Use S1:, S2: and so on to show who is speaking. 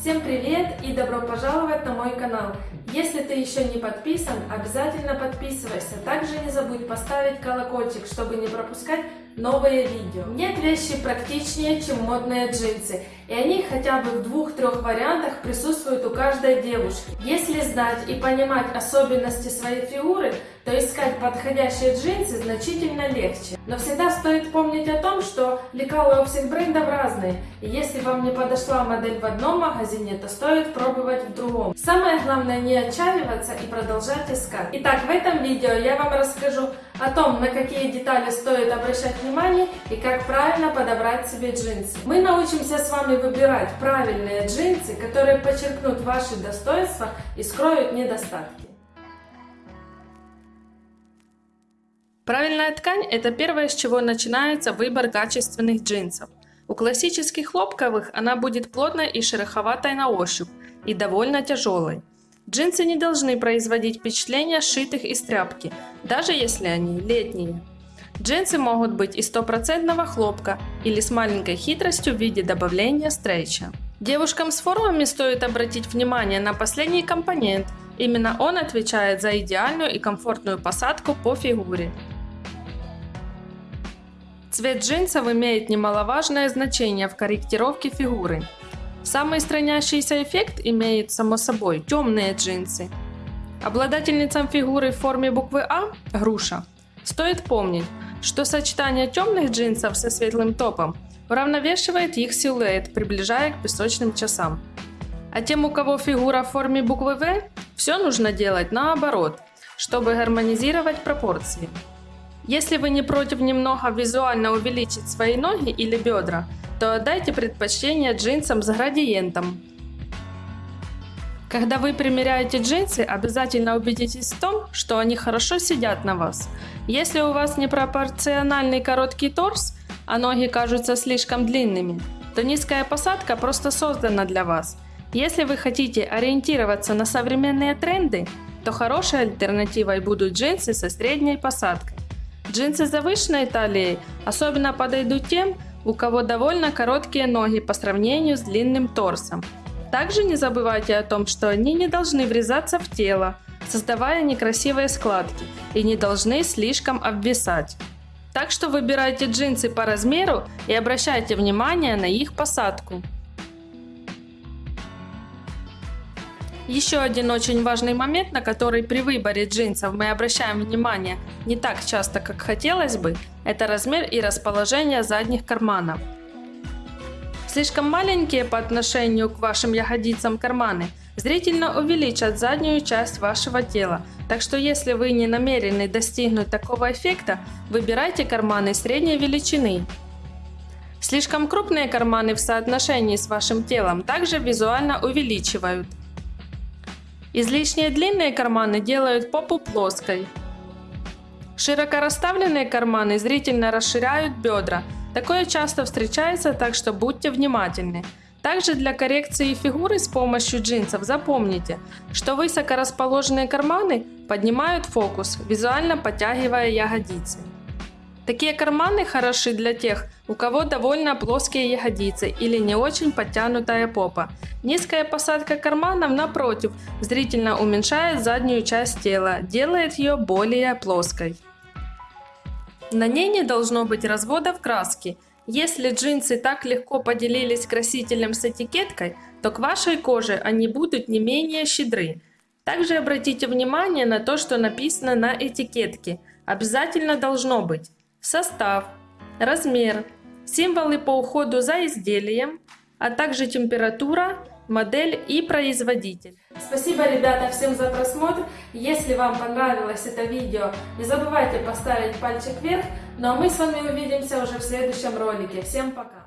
S1: Всем привет и добро пожаловать на мой канал. Если ты еще не подписан, обязательно подписывайся. Также не забудь поставить колокольчик, чтобы не пропускать новые видео. Нет вещи практичнее, чем модные джинсы. И они хотя бы в двух-трех вариантах присутствуют у каждой девушки. Если знать и понимать особенности своей фигуры, то искать подходящие джинсы значительно легче. Но всегда стоит помнить о том, что лекалы у всех брендов разные. И если вам не подошла модель в одном магазине, то стоит пробовать в другом. Самое главное не отчаиваться и продолжать искать. Итак, в этом видео я вам расскажу о том, на какие детали стоит обращать внимание и как правильно подобрать себе джинсы. Мы научимся с вами выбирать правильные джинсы, которые подчеркнут ваши достоинства и скроют недостатки.
S2: Правильная ткань – это первое, с чего начинается выбор качественных джинсов. У классических хлопковых она будет плотной и шероховатой на ощупь и довольно тяжелой. Джинсы не должны производить впечатление сшитых из тряпки, даже если они летние. Джинсы могут быть из стопроцентного хлопка или с маленькой хитростью в виде добавления стрейча. Девушкам с формами стоит обратить внимание на последний компонент. Именно он отвечает за идеальную и комфортную посадку по фигуре. Цвет джинсов имеет немаловажное значение в корректировке фигуры. Самый странящийся эффект имеет, само собой, темные джинсы. Обладательницам фигуры в форме буквы А – груша. Стоит помнить, что сочетание темных джинсов со светлым топом уравновешивает их силуэт, приближая к песочным часам. А тем, у кого фигура в форме буквы В, все нужно делать наоборот, чтобы гармонизировать пропорции. Если вы не против немного визуально увеличить свои ноги или бедра, то отдайте предпочтение джинсам с градиентом. Когда вы примеряете джинсы, обязательно убедитесь в том, что они хорошо сидят на вас. Если у вас непропорциональный короткий торс, а ноги кажутся слишком длинными, то низкая посадка просто создана для вас. Если вы хотите ориентироваться на современные тренды, то хорошей альтернативой будут джинсы со средней посадкой. Джинсы завышенной талией особенно подойдут тем, у кого довольно короткие ноги по сравнению с длинным торсом. Также не забывайте о том, что они не должны врезаться в тело, создавая некрасивые складки, и не должны слишком обвисать. Так что выбирайте джинсы по размеру и обращайте внимание на их посадку. Еще один очень важный момент, на который при выборе джинсов мы обращаем внимание не так часто, как хотелось бы, это размер и расположение задних карманов. Слишком маленькие по отношению к вашим ягодицам карманы зрительно увеличат заднюю часть вашего тела, так что если вы не намерены достигнуть такого эффекта, выбирайте карманы средней величины. Слишком крупные карманы в соотношении с вашим телом также визуально увеличивают. Излишне длинные карманы делают попу плоской. Широко расставленные карманы зрительно расширяют бедра. Такое часто встречается, так что будьте внимательны. Также для коррекции фигуры с помощью джинсов запомните, что высоко расположенные карманы поднимают фокус, визуально подтягивая ягодицы. Такие карманы хороши для тех, у кого довольно плоские ягодицы или не очень подтянутая попа. Низкая посадка карманов, напротив, зрительно уменьшает заднюю часть тела, делает ее более плоской. На ней не должно быть разводов краски. Если джинсы так легко поделились красителем с этикеткой, то к вашей коже они будут не менее щедры. Также обратите внимание на то, что написано на этикетке. Обязательно должно быть состав, размер, символы по уходу за изделием, а также температура, модель и производитель.
S1: Спасибо, ребята, всем за просмотр. Если вам понравилось это видео, не забывайте поставить пальчик вверх. Ну а мы с вами увидимся уже в следующем ролике. Всем пока!